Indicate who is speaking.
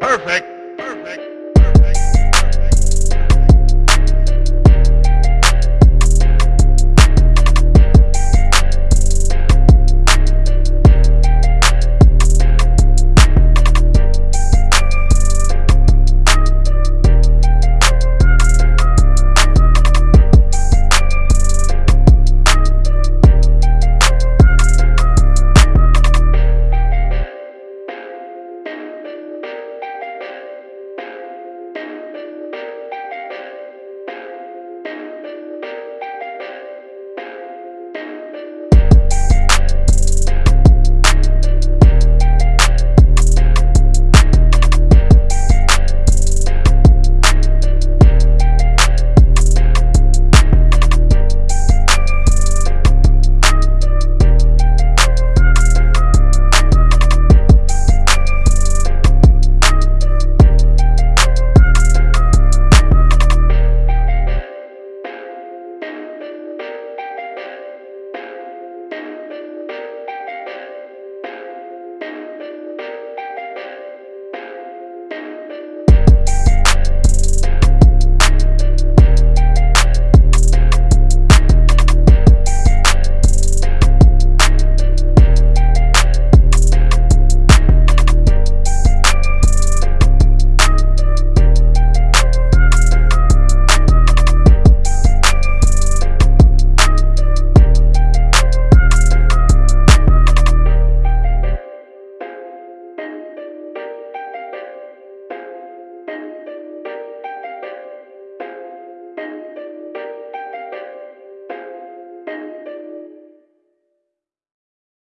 Speaker 1: Perfect.